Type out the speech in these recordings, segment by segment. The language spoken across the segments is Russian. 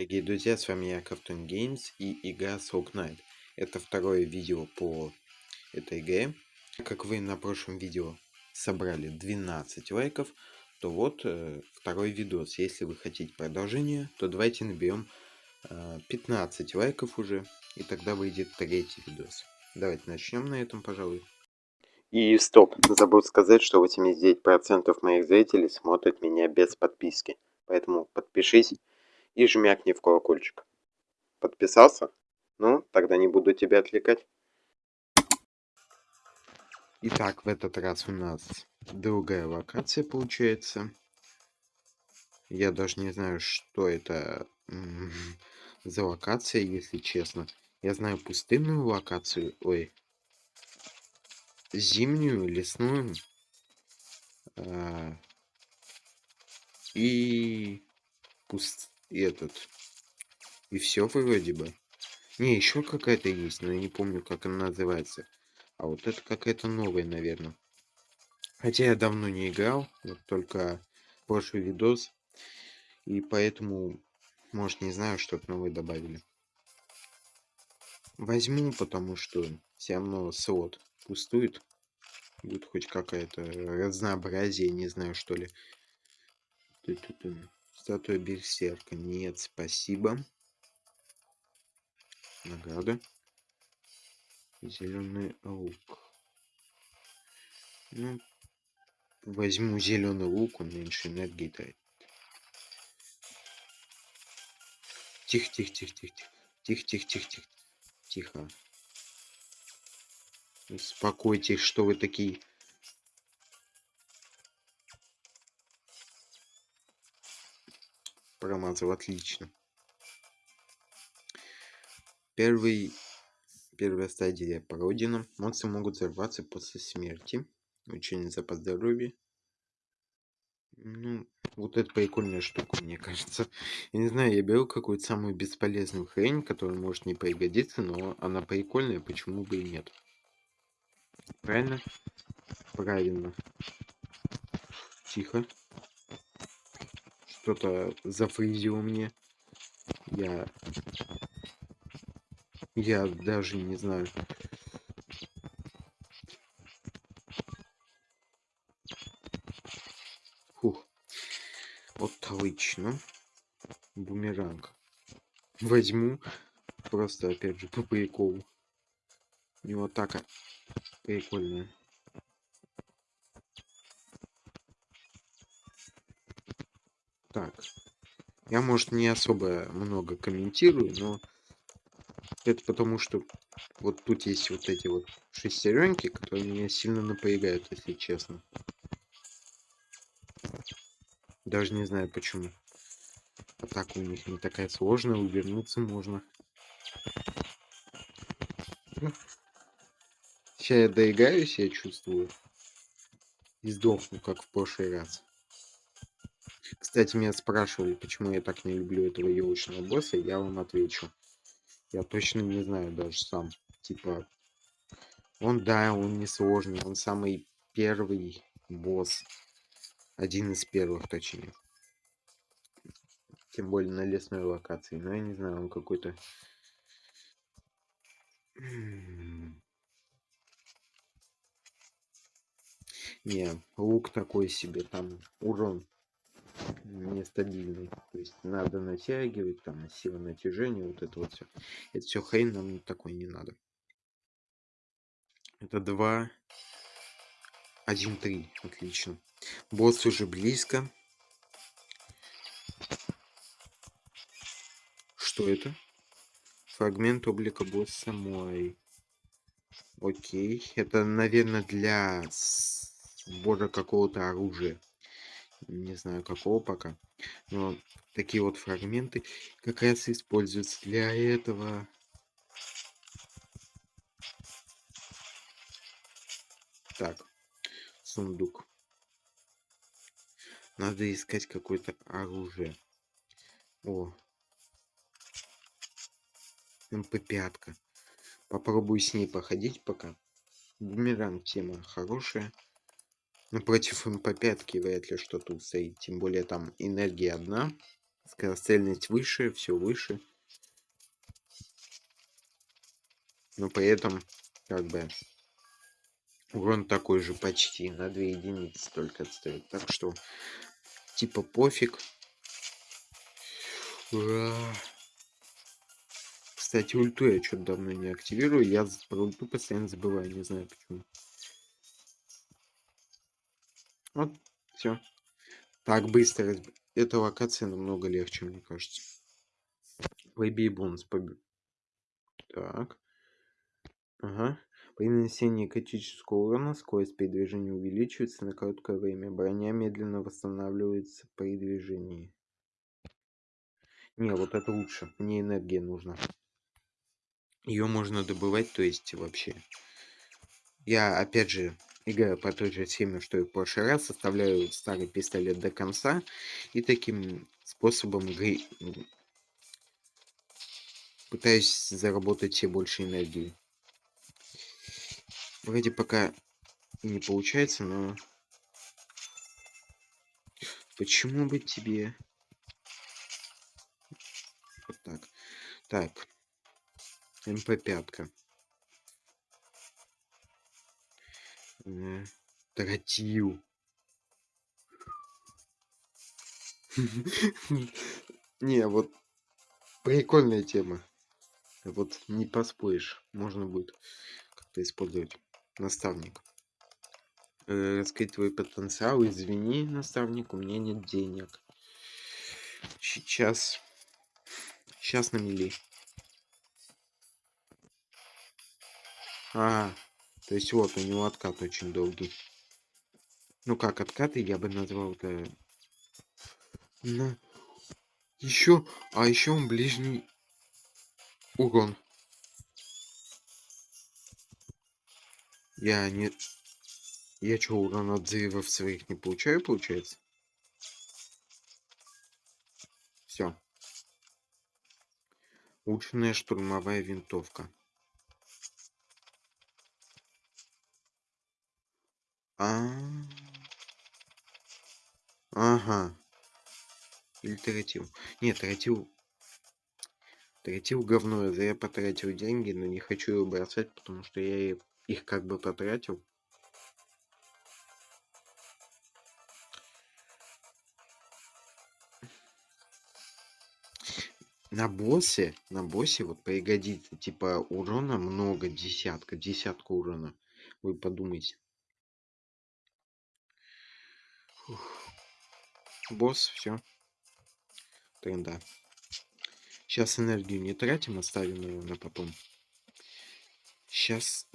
Дорогие друзья, с вами я, Крафтон Games и игра Soul Knight. Это второе видео по этой игре. Как вы на прошлом видео собрали 12 лайков, то вот э, второй видос. Если вы хотите продолжение, то давайте наберем э, 15 лайков уже, и тогда выйдет третий видос. Давайте начнем на этом, пожалуй. И стоп, забыл сказать, что 89% моих зрителей смотрят меня без подписки. Поэтому подпишись и жмякни в колокольчик. Подписался? Ну, тогда не буду тебя отвлекать. Итак, в этот раз у нас другая локация получается. Я даже не знаю, что это за локация, если честно. Я знаю пустынную локацию, ой, зимнюю, лесную. А, и пуст и этот. И все вроде бы. Не, еще какая-то есть, но я не помню, как она называется. А вот это какая-то новая, наверное. Хотя я давно не играл, вот только прошлый видос. И поэтому, может, не знаю, что-то новое добавили. Возьму, потому что все равно слот пустует. Будет хоть какая-то разнообразие, не знаю, что ли. Статуя берсерка. Нет, спасибо. Награда. Зеленый лук. Ну, возьму зеленый лук, он меньше энергии дает. Тихо, тихо, тихо, тихо, тихо, тихо, тихо, тихо, тихо. Успокойтесь, что вы такие промазал отлично. Первый первая стадия пройдена монстры могут взорваться после смерти. Учение запас здоровья ну вот это прикольная штука мне кажется. Я не знаю я беру какую-то самую бесполезную хрень которая может не пригодиться но она прикольная почему бы и нет? Правильно? Правильно. Тихо что-то зафризило мне. Я... Я даже не знаю. Фух. Отлично. Бумеранг. Возьму. Просто, опять же, по приколу. У него атака прикольная. Так. Я, может, не особо много комментирую, но это потому, что вот тут есть вот эти вот шестеренки, которые меня сильно напрягают, если честно. Даже не знаю почему. Атака у них не такая сложная, увернуться можно. Сейчас я доиграюсь, я чувствую. И сдохну, как в прошлый раз. Кстати, меня спрашивали, почему я так не люблю этого елочного босса, я вам отвечу. Я точно не знаю даже сам. Типа, он, да, он не сложный, он самый первый босс. Один из первых, точнее. Тем более на лесной локации. Но я не знаю, он какой-то... Не, лук такой себе, там урон нестабильный. То есть надо натягивать, там сила натяжения, вот это вот все. Это все хрень нам такой не надо. Это 2, 1, 3. Отлично. Босс уже близко. Что это? Фрагмент облика босса мой. Окей. Это, наверное, для сбора какого-то оружия не знаю какого пока но такие вот фрагменты как раз используются для этого. Так сундук. Надо искать какое-то оружие. О. Мп5 попробую с ней походить пока. Бумеранг тема хорошая ну, против МП-5 вряд ли что-то устоит. Тем более там энергия одна. Скорострельность выше, все выше. Но при этом, как бы, урон такой же почти, на 2 единицы только отстает. Так что, типа, пофиг. Ура! Кстати, ульту я что-то давно не активирую. Я про ульту постоянно забываю, не знаю почему. Вот, все. Так быстро. Эта локация намного легче, мне кажется. Выбей бонус побед. Так. Ага. При нанесении критического урона скорость передвижения увеличивается на короткое время. Броня медленно восстанавливается при движении. Не, вот это лучше. Мне энергия нужна. Ее можно добывать, то есть вообще. Я, опять же, играю по той же схеме, что и в прошлый раз. Составляю старый пистолет до конца. И таким способом игры пытаюсь заработать все больше энергии. Вроде пока не получается, но... Почему бы тебе... Вот так. Так. МП-5. Тротил. Не, вот прикольная тема. Вот не поспоришь. Можно будет как-то использовать. Наставник. Э, раскрыть твой потенциал. Извини, наставник, у меня нет денег. Сейчас. Сейчас на мили. А, то есть вот у него откат очень долгий. Ну как откаты я бы назвал это... На... Еще, а еще он ближний урон. Я не... Я что, урон от взрывов своих не получаю, получается? Все. Улучшенная штурмовая винтовка. А. Ага. Или тратил. Нет, тратил... Тратил говно. Я потратил деньги, но не хочу его бросать, потому что я их как бы потратил. На боссе, на боссе вот пригодится, типа урона много, десятка, десятка урона. Вы подумайте. Фух. Босс, все. Тренда. Сейчас энергию не тратим, оставим ее на потом. Сейчас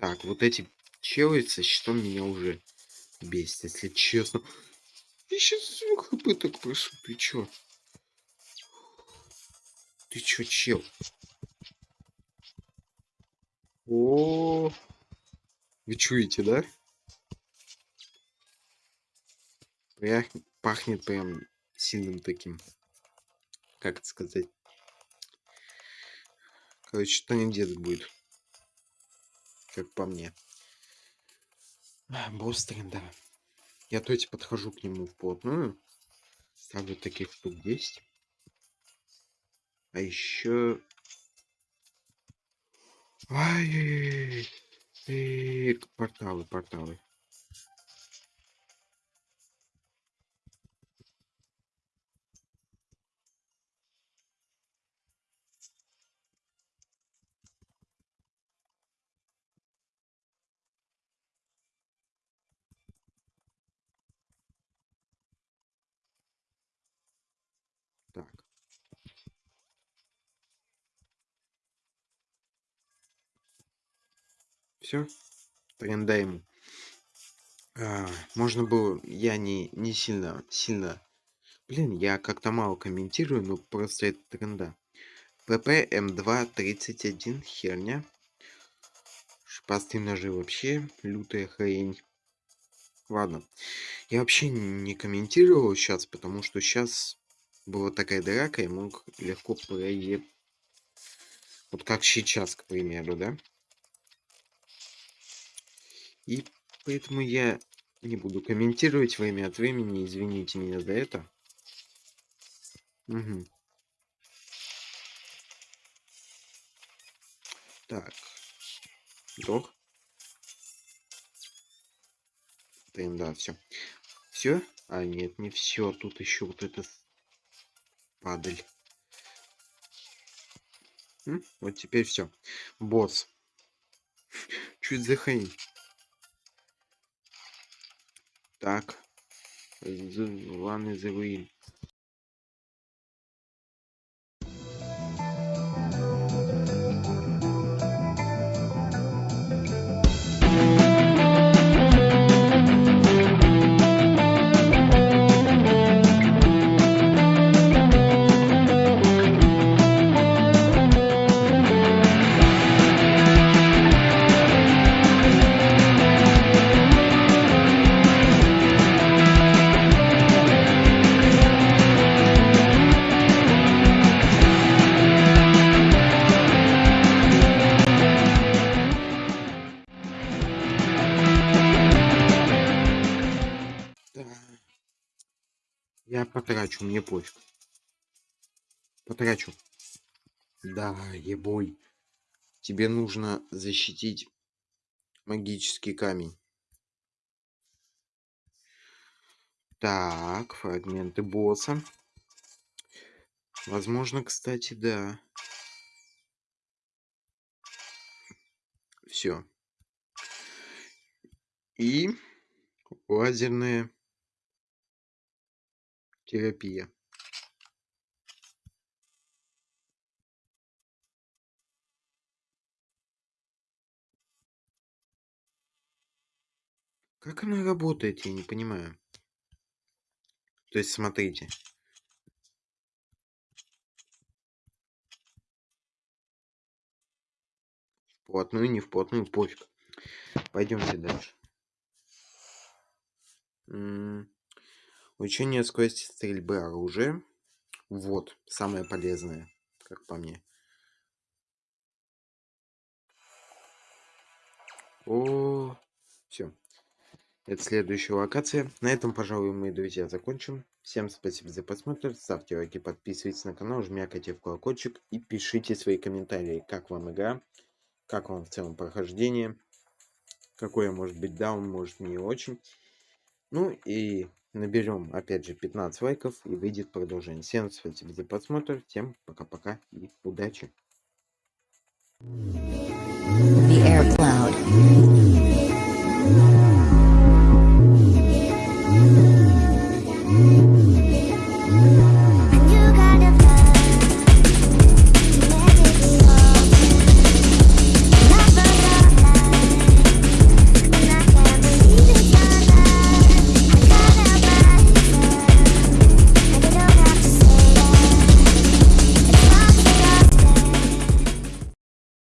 Так, вот эти челы щитом меня уже бесит, если честно. Я сейчас хп так прошу, ты чё? Ты чё, чел? О, -о, -о. вы чуете, да? Прях... Пахнет прям сильным таким. Как это сказать? Короче, что не где будет как по мне. Босс тренда. Я то есть подхожу к нему вплотную. Ставлю таких штук 10. А еще... Ай, порталы, порталы. Все. Тренда ему. А, можно было... Я не, не сильно... Сильно... Блин, я как-то мало комментирую, но просто это тренда. ПП М2-31 херня. Шипастые ножи вообще лютая хрень. Ладно. Я вообще не комментировал сейчас, потому что сейчас была такая драка, я мог легко проеб... Вот как сейчас, к примеру, да? И поэтому я не буду комментировать время от времени. Извините меня за это. Угу. Так. Вдох. Блин, да, все. Все? А, нет, не все. Тут еще вот это падаль. Вот теперь все. Босс. Чуть за хрень? Так. One is the потрачу, мне пофиг. Потрачу. Да, ебой. Тебе нужно защитить магический камень. Так, фрагменты босса. Возможно, кстати, да. Все. И лазерная терапия Как она работает, я не понимаю. То есть, смотрите. Вплотную, не вплотную, пофиг. Пойдемте дальше. Учение скорости стрельбы оружия. Вот, самое полезное, как по мне. О, все. Это следующая локация. На этом, пожалуй, мы, друзья, закончим. Всем спасибо за просмотр. Ставьте лайки, подписывайтесь на канал, жмякайте в колокольчик и пишите свои комментарии, как вам игра, как вам в целом прохождение, какое может быть даун, может не очень. Ну и наберем опять же 15 лайков и выйдет продолжение. Всем спасибо за просмотр, всем пока-пока и удачи. The air cloud.